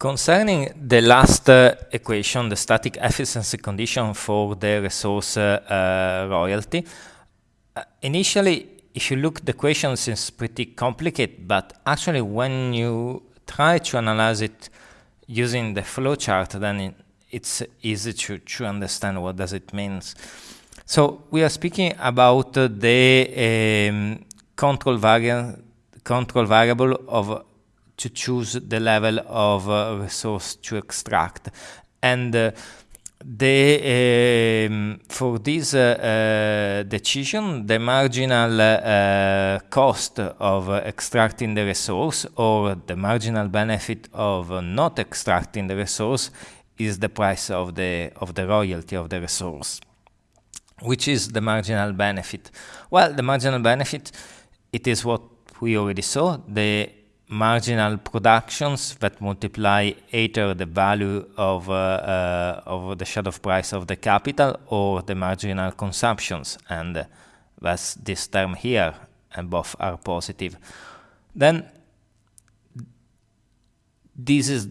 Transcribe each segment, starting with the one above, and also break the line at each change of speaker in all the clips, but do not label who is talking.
Concerning the last uh, equation, the static efficiency condition for the resource uh, royalty, uh, initially, if you look, the equation seems pretty complicated, but actually when you try to analyze it using the flowchart, then it, it's easy to, to understand what does it means. So we are speaking about the um, control, variable, control variable of to choose the level of uh, resource to extract. And uh, the, um, for this uh, uh decision, the marginal uh, cost of extracting the resource or the marginal benefit of not extracting the resource is the price of the, of the royalty of the resource. Which is the marginal benefit? Well, the marginal benefit, it is what we already saw, the marginal productions that multiply either the value of, uh, uh, of the shadow price of the capital or the marginal consumptions and that's this term here and both are positive. Then this is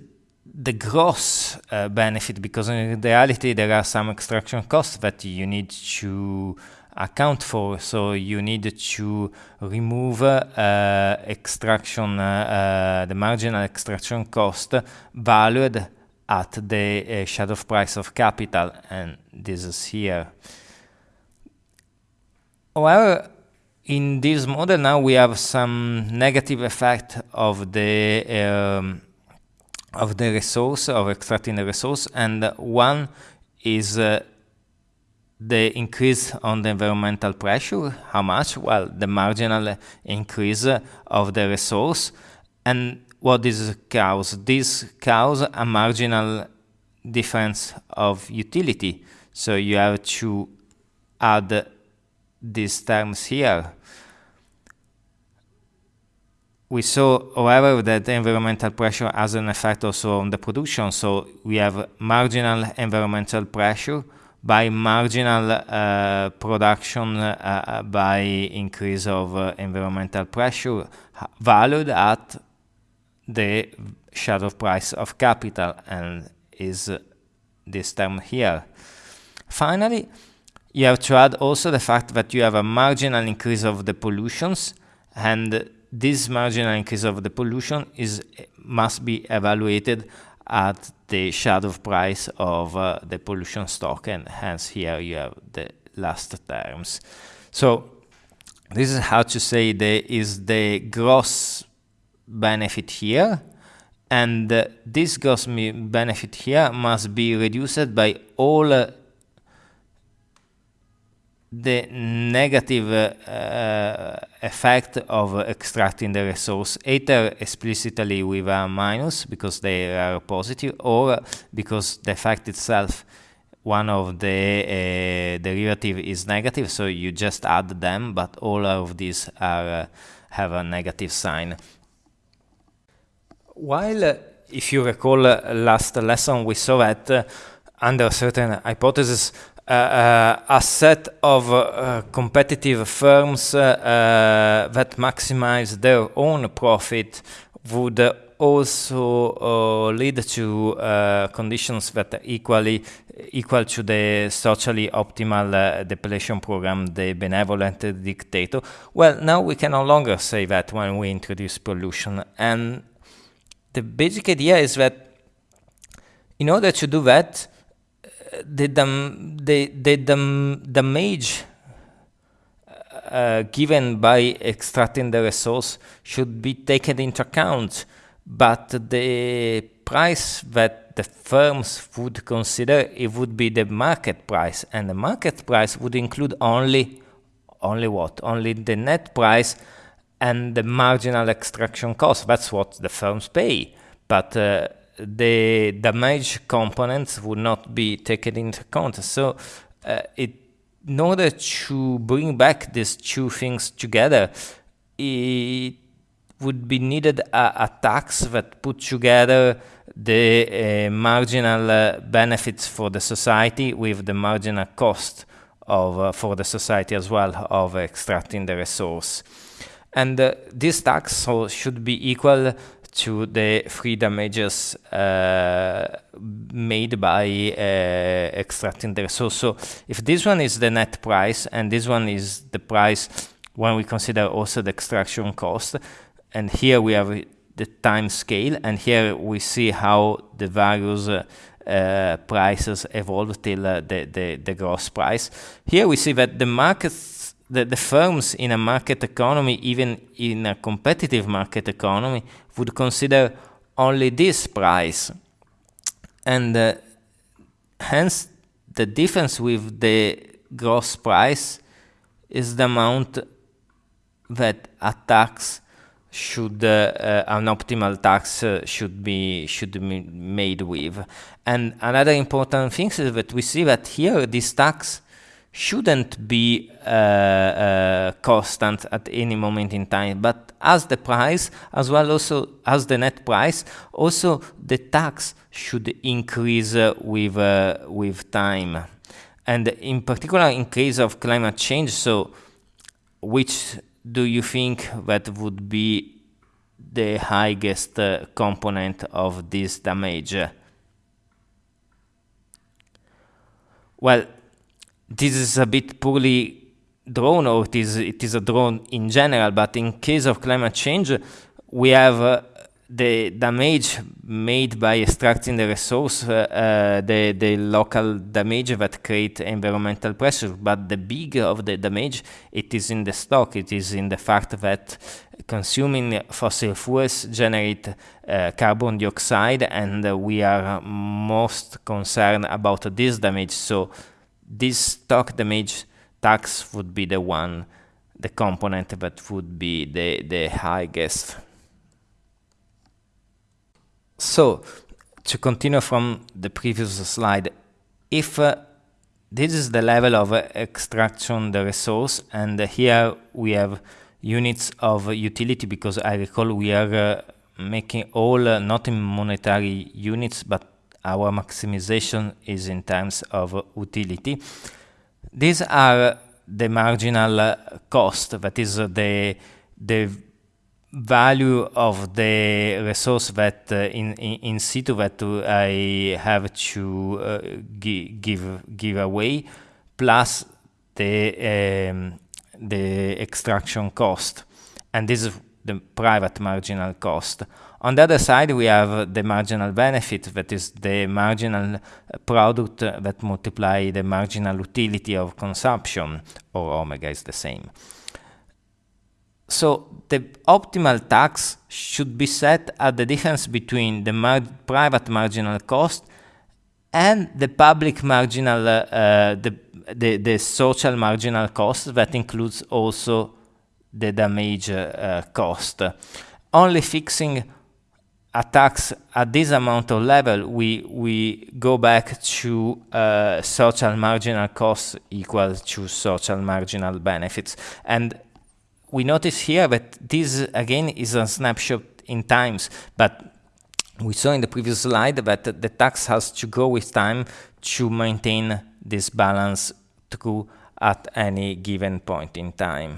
the gross uh, benefit because in reality there are some extraction costs that you need to account for. So you need to remove uh, extraction, uh, the marginal extraction cost valued at the uh, shadow price of capital, and this is here. However, in this model now we have some negative effect of the um, of the resource of extracting the resource, and one is uh, the increase on the environmental pressure, how much? Well, the marginal increase of the resource. And what this cause? This cause a marginal difference of utility. So you have to add these terms here. We saw, however, that environmental pressure has an effect also on the production. So we have marginal environmental pressure by marginal uh, production uh, uh, by increase of uh, environmental pressure valued at the shadow price of capital and is this term here. Finally, you have to add also the fact that you have a marginal increase of the pollutions and this marginal increase of the pollution is must be evaluated at the shadow price of uh, the pollution stock and hence here you have the last terms. So this is how to say there is the gross benefit here and uh, this gross benefit here must be reduced by all uh, the negative uh, effect of extracting the resource either explicitly with a minus because they are positive or because the effect itself one of the uh, derivative is negative so you just add them but all of these are uh, have a negative sign. While uh, if you recall uh, last lesson we saw that under certain hypothesis uh, a set of uh, competitive firms uh, that maximize their own profit would also lead to conditions that are equally equal to the socially optimal uh, depletion program, the benevolent dictator. Well, now we can no longer say that when we introduce pollution. And the basic idea is that in order to do that, the, dam the, the damage uh, given by extracting the resource should be taken into account, but the price that the firms would consider it would be the market price, and the market price would include only only what? Only the net price and the marginal extraction cost. That's what the firms pay. But uh, the damage components would not be taken into account. So uh, it, in order to bring back these two things together, it would be needed a, a tax that put together the uh, marginal uh, benefits for the society with the marginal cost of uh, for the society as well of extracting the resource. And uh, this tax so should be equal to the three damages uh, made by uh, extracting the resource. So if this one is the net price and this one is the price when we consider also the extraction cost, and here we have the time scale, and here we see how the various uh, prices evolve till uh, the, the, the gross price. Here we see that the markets, the, the firms in a market economy, even in a competitive market economy, would consider only this price. And uh, hence the difference with the gross price is the amount that a tax should uh, uh, an optimal tax uh, should be should be made with. And another important thing is that we see that here this tax shouldn't be uh, uh, constant at any moment in time, but as the price, as well also as the net price, also the tax should increase uh, with with time. And in particular, in case of climate change, so which do you think that would be the highest uh, component of this damage? Well, this is a bit poorly drawn, or it is, it is a drawn in general, but in case of climate change, we have uh, the damage made by extracting the resource, uh, uh, the, the local damage that create environmental pressure, but the big of the damage, it is in the stock, it is in the fact that consuming fossil fuels generate uh, carbon dioxide and we are most concerned about this damage. So this stock damage tax would be the one, the component that would be the, the highest. So, to continue from the previous slide, if uh, this is the level of uh, extraction the resource, and uh, here we have units of utility, because I recall we are uh, making all uh, not in monetary units, but our maximization is in terms of utility. These are the marginal cost, that is the the value of the resource that uh, in, in, in situ that I have to uh, gi give give away plus the um, the extraction cost and this is the private marginal cost. On the other side we have the marginal benefit that is the marginal product that multiply the marginal utility of consumption or omega is the same. So the optimal tax should be set at the difference between the mar private marginal cost and the public marginal, uh, uh, the, the, the, social marginal cost that includes also the damage uh, cost. Only fixing a tax at this amount of level, we, we go back to uh, social marginal costs equal to social marginal benefits. And we notice here that this again is a snapshot in times, but we saw in the previous slide that the tax has to go with time to maintain this balance through at any given point in time.